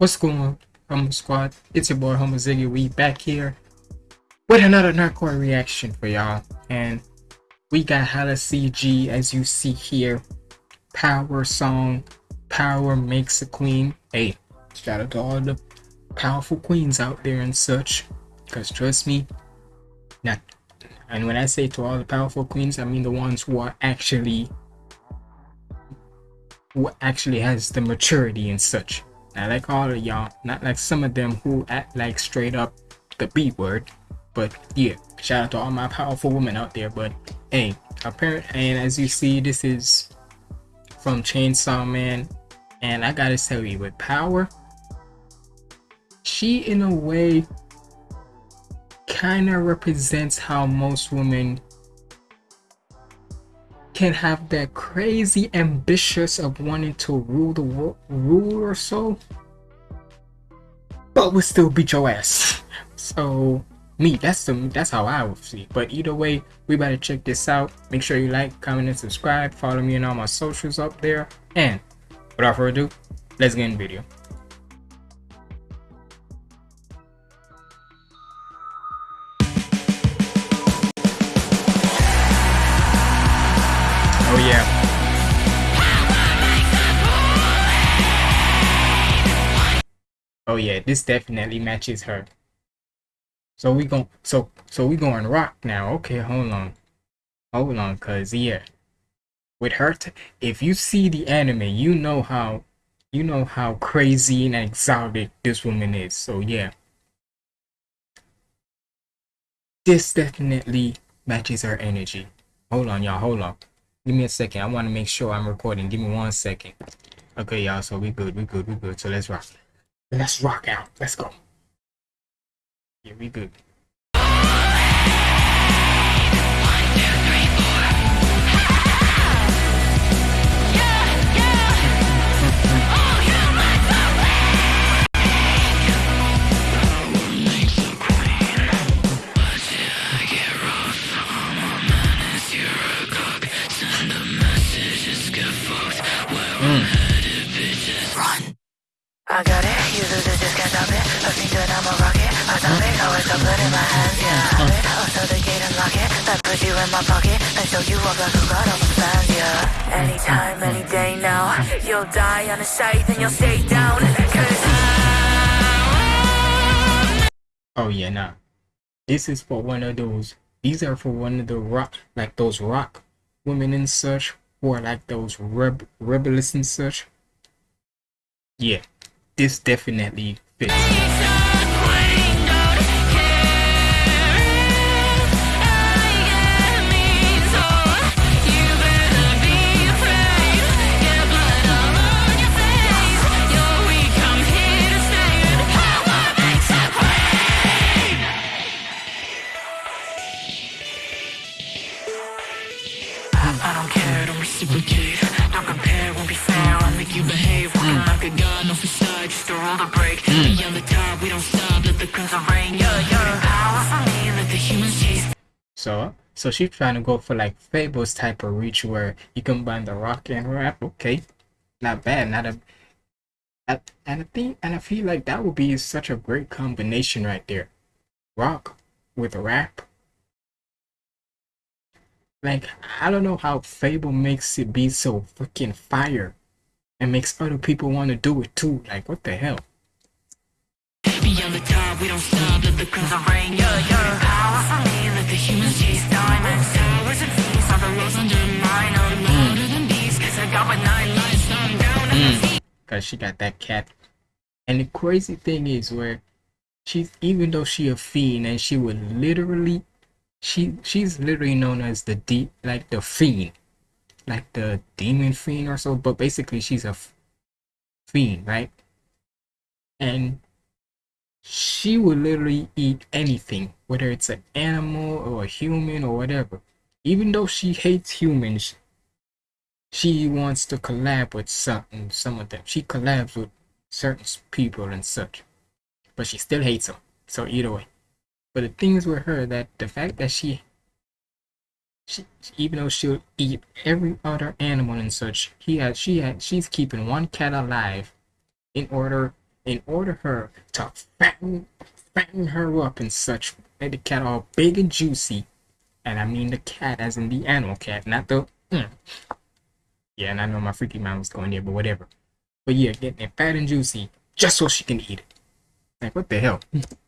What's going on, Humble Squad? It's your boy Humble Ziggy. We back here with another Nerdcore reaction for y'all. And we got HalaCG as you see here. Power song. Power makes a queen. Hey, shout out to all the powerful queens out there and such. Because trust me, not and when I say to all the powerful queens, I mean the ones who are actually who actually has the maturity and such not like all of y'all, not like some of them who act like straight up the B word. But yeah, shout out to all my powerful women out there. But hey, apparent and as you see, this is from Chainsaw Man. And I gotta tell you, with power, she in a way kind of represents how most women can have that crazy ambitious of wanting to rule the world, rule or so, but would still beat your ass. So me, that's the that's how I would see. But either way, we better check this out. Make sure you like, comment, and subscribe. Follow me on all my socials up there. And without further ado, let's get in the video. Oh yeah. Oh yeah, this definitely matches her. So we going so so we going rock now. Okay, hold on. Hold on, cause yeah. With her if you see the anime, you know how you know how crazy and exotic this woman is. So yeah. This definitely matches her energy. Hold on, y'all, hold on. Give me a second. I want to make sure I'm recording. Give me one second. Okay, y'all. So we good. We good. We good. So let's rock. Let's rock out. Let's go. Yeah, we good. I got it, you just I think that I'm a it. Got it. The gate and lock it. You in my pocket. Show you off like the plans, yeah. Anytime, any day now. You'll die on a you'll stay down. Oh yeah, nah. This is for one of those. These are for one of the rock, like those rock women and such, are like those reb rebellious and such. Yeah, this definitely fits. Reciprocate Don't compare, won't be fair I'll make you behave Walking hmm. like a god, no facade Just a roll the break Beyond hmm. the top, we don't stop Let the crimson rain Yeah, yeah Power for me, let the humans chase So, so she's trying to go for like FabvL's type of reach where you combine the rock and rap. Okay, not bad. Not a. I, and I think, and I feel like that would be such a great combination right there. Rock with rap. Like I don't know how FabvL makes it be so fucking fire, and makes other people want to do it too. Like what the hell? The top, we don't stop Let the crimson rain. Yeah, yeah. Power for me Let the humans chase diamonds. Towers and All the roads under mine. I'm hmm. louder than beasts Cause I got my nine lives down hmm. feet. Cause she got that cat. And the crazy thing is where she's even though she a fiend and she would literally she she's literally known as the deep like the fiend. Like the demon fiend or so, but basically she's a fiend, right? And she would literally eat anything, whether it's an animal or a human or whatever. Even though she hates humans, she wants to collab with some some of them. She collabs with certain people and such, but she still hates them. So either way, but the thing is with her that the fact that she, she even though she'll eat every other animal and such, he has she had she's keeping one cat alive, in order in order her to fatten, fatten her up and such, made the cat all big and juicy. And I mean the cat as in the animal cat, not the. Mm. Yeah, and I know my freaky mind was going there, but whatever. But yeah, getting it fat and juicy just so she can eat it. Like, what the hell?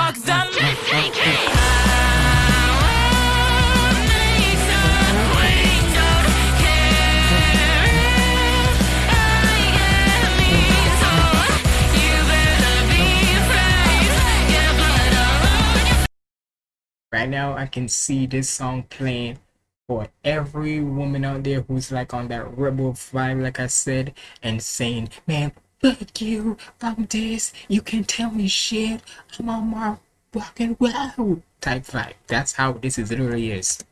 Right now, I can see this song playing for every woman out there who's like on that rebel vibe, like I said, and saying, man, fuck you, I'm this, you can tell me shit, I'm on my fucking wow type vibe. That's how this is literally is.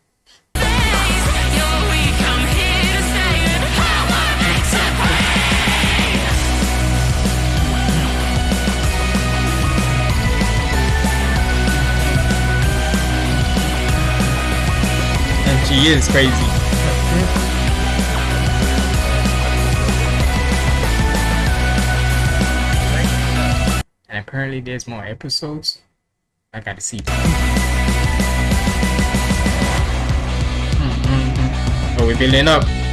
She is crazy. And apparently there's more episodes. I gotta see. Oh, hmm, hmm, hmm. we're building up.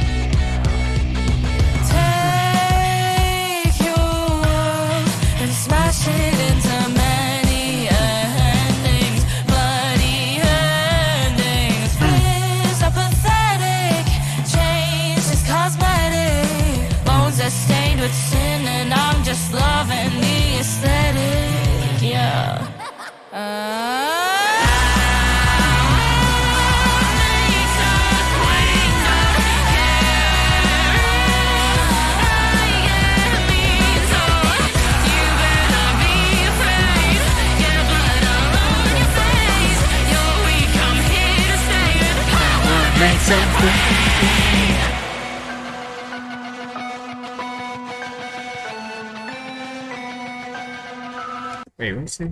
Wait, what's it?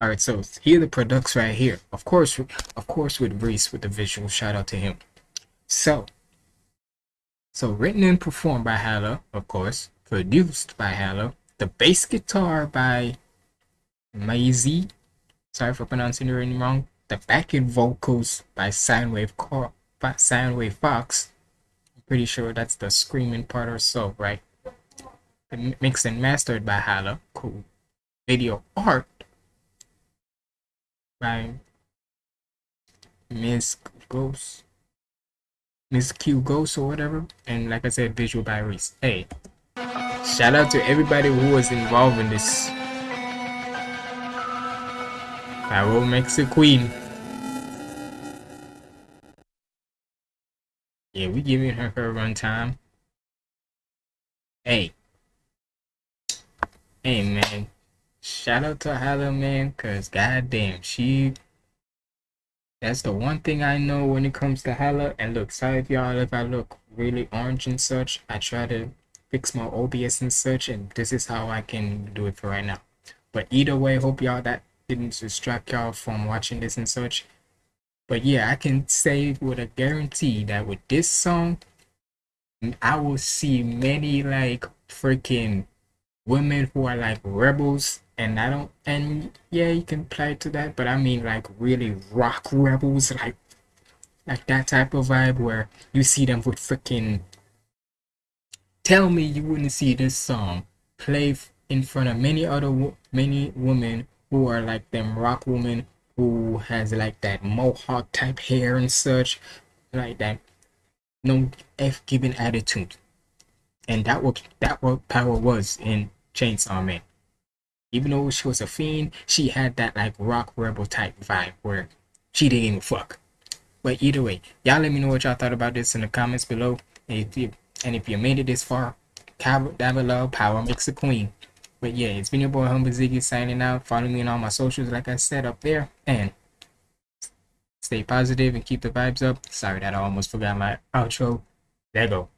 All right, so here the products right here. Of course, of course, with Reese with the visual. Shout out to him. So, so written and performed by Hala, of course. Produced by Hala. The bass guitar by Maisie. Sorry for pronouncing name wrong. The backing vocals by Soundwave Soundwave Fox. I'm pretty sure that's the screaming part or so, right? And mixed and mastered by Hala. Cool. Video art by Miss Ghost, Miss Q Ghost or whatever, and like I said, visual by Reese. Hey, shout out to everybody who was involved in this. Power makes a queen. Yeah, we giving her her run time. Hey, hey man, shout out to Hala man, cause goddamn, she. That's the one thing I know when it comes to Hala. And look, sorry if y'all if I look really orange and such. I try to fix my OBS and such, and this is how I can do it for right now. But either way, hope y'all that didn't distract y'all from watching this and such. But yeah, I can say with a guarantee that with this song, I will see many like freaking women who are like rebels and I don't and yeah you can play to that but I mean like really rock rebels like like that type of vibe where you see them with freaking tell me you wouldn't see this song play in front of many other many women who are like them rock women who has like that mohawk type hair and such like that no f given attitude and that what that what power was in Chainsaw Man. Even though she was a fiend, she had that like rock rebel type vibe where she didn't even fuck. But either way, y'all let me know what y'all thought about this in the comments below. And if you and if you made it this far, down below. Power makes a queen. But yeah, it's been your boy Humble Ziggy signing out. Follow me on all my socials, like I said up there. And stay positive and keep the vibes up. Sorry that I almost forgot my outro. There go.